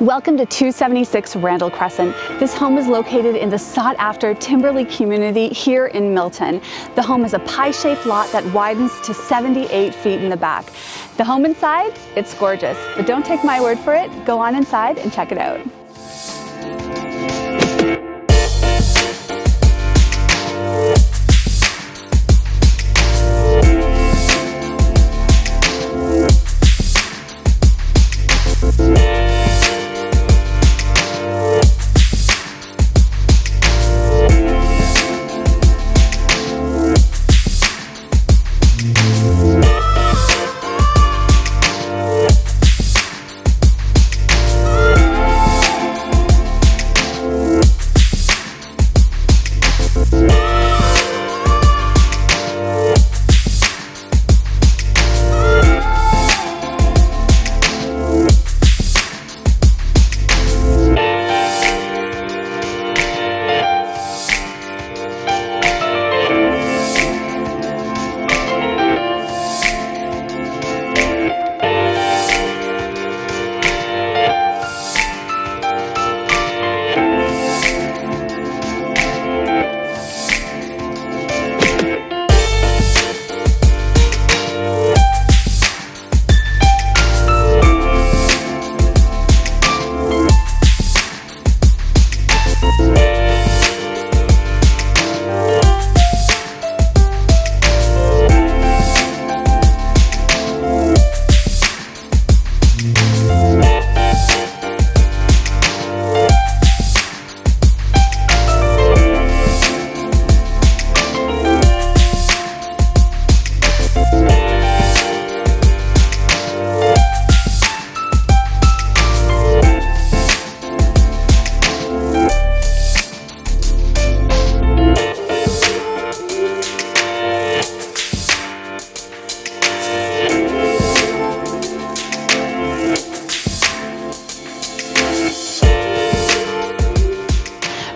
Welcome to 276 Randall Crescent. This home is located in the sought after Timberlea community here in Milton. The home is a pie-shaped lot that widens to 78 feet in the back. The home inside, it's gorgeous, but don't take my word for it. Go on inside and check it out. Yes.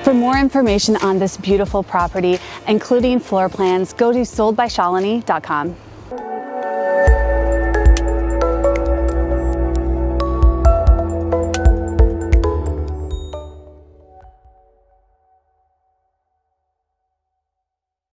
For more information on this beautiful property, including floor plans, go to soldbyshalini.com.